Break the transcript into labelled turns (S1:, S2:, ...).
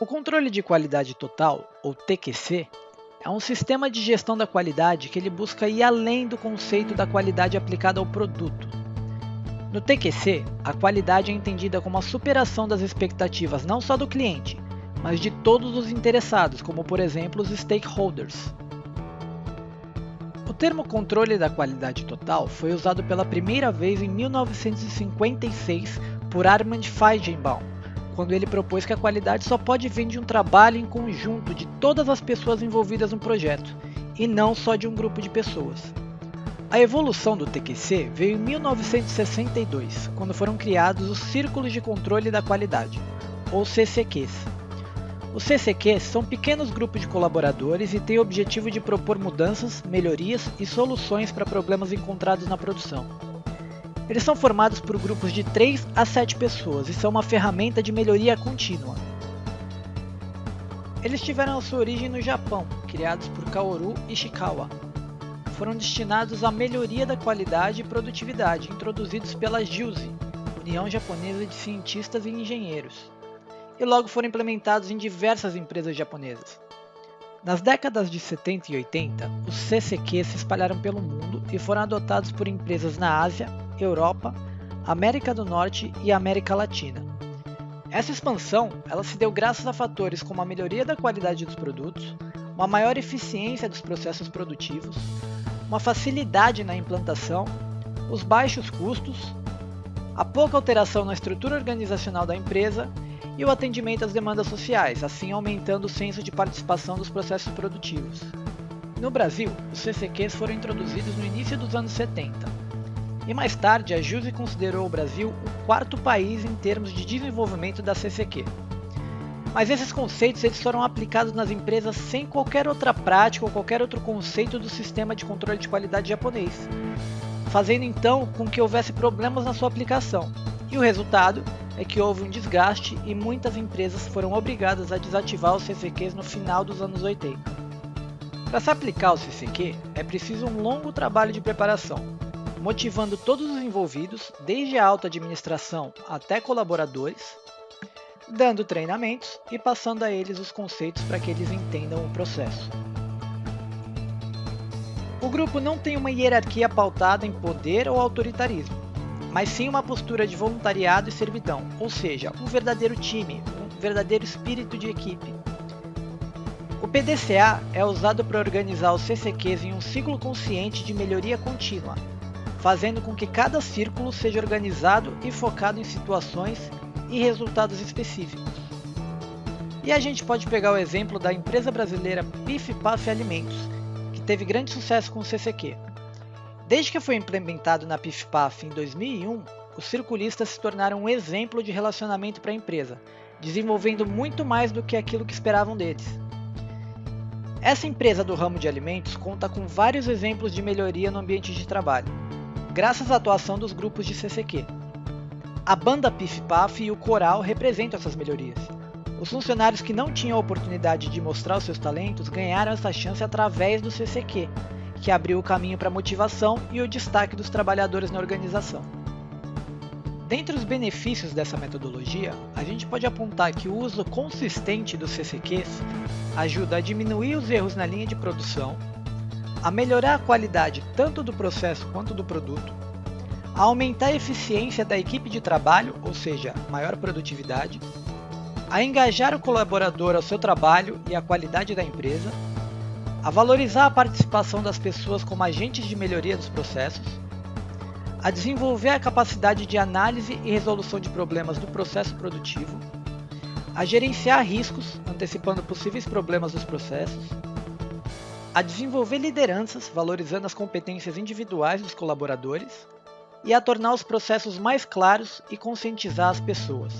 S1: O controle de qualidade total, ou TQC, é um sistema de gestão da qualidade que ele busca ir além do conceito da qualidade aplicada ao produto. No TQC, a qualidade é entendida como a superação das expectativas não só do cliente, mas de todos os interessados, como por exemplo os stakeholders. O termo controle da qualidade total foi usado pela primeira vez em 1956 por Armand Feigenbaum, quando ele propôs que a qualidade só pode vir de um trabalho em conjunto de todas as pessoas envolvidas no projeto, e não só de um grupo de pessoas. A evolução do TQC veio em 1962, quando foram criados os Círculos de Controle da Qualidade, ou CCQs. Os CCQs são pequenos grupos de colaboradores e têm o objetivo de propor mudanças, melhorias e soluções para problemas encontrados na produção. Eles são formados por grupos de 3 a 7 pessoas e são uma ferramenta de melhoria contínua. Eles tiveram sua origem no Japão, criados por Kaoru Ishikawa. Foram destinados à melhoria da qualidade e produtividade, introduzidos pela JUSE, União Japonesa de Cientistas e Engenheiros, e logo foram implementados em diversas empresas japonesas. Nas décadas de 70 e 80, os CCQ se espalharam pelo mundo e foram adotados por empresas na Ásia, Europa, América do Norte e América Latina. Essa expansão ela se deu graças a fatores como a melhoria da qualidade dos produtos, uma maior eficiência dos processos produtivos, uma facilidade na implantação, os baixos custos, a pouca alteração na estrutura organizacional da empresa e o atendimento às demandas sociais, assim aumentando o senso de participação dos processos produtivos. No Brasil, os CCQs foram introduzidos no início dos anos 70 e mais tarde, a JUSE considerou o Brasil o quarto país em termos de desenvolvimento da CCQ. Mas esses conceitos eles foram aplicados nas empresas sem qualquer outra prática ou qualquer outro conceito do sistema de controle de qualidade japonês, fazendo então com que houvesse problemas na sua aplicação. E o resultado é que houve um desgaste e muitas empresas foram obrigadas a desativar os CCQs no final dos anos 80. Para se aplicar o CCQ, é preciso um longo trabalho de preparação, motivando todos os envolvidos, desde a alta administração até colaboradores, dando treinamentos e passando a eles os conceitos para que eles entendam o processo. O grupo não tem uma hierarquia pautada em poder ou autoritarismo, mas sim uma postura de voluntariado e servidão, ou seja, um verdadeiro time, um verdadeiro espírito de equipe. O PDCA é usado para organizar os CCQs em um ciclo consciente de melhoria contínua, fazendo com que cada círculo seja organizado e focado em situações e resultados específicos. E a gente pode pegar o exemplo da empresa brasileira Pif Paf Alimentos, que teve grande sucesso com o CCQ. Desde que foi implementado na Pif Paf em 2001, os circulistas se tornaram um exemplo de relacionamento para a empresa, desenvolvendo muito mais do que aquilo que esperavam deles. Essa empresa do ramo de alimentos conta com vários exemplos de melhoria no ambiente de trabalho, graças à atuação dos grupos de CCQ. A banda Pif Paf e o coral representam essas melhorias. Os funcionários que não tinham a oportunidade de mostrar os seus talentos ganharam essa chance através do CCQ, que abriu o caminho para a motivação e o destaque dos trabalhadores na organização. Dentre os benefícios dessa metodologia, a gente pode apontar que o uso consistente dos CCQs ajuda a diminuir os erros na linha de produção, a melhorar a qualidade tanto do processo quanto do produto, a aumentar a eficiência da equipe de trabalho, ou seja, maior produtividade, a engajar o colaborador ao seu trabalho e à qualidade da empresa, a valorizar a participação das pessoas como agentes de melhoria dos processos, a desenvolver a capacidade de análise e resolução de problemas do processo produtivo, a gerenciar riscos, antecipando possíveis problemas dos processos, a desenvolver lideranças valorizando as competências individuais dos colaboradores e a tornar os processos mais claros e conscientizar as pessoas.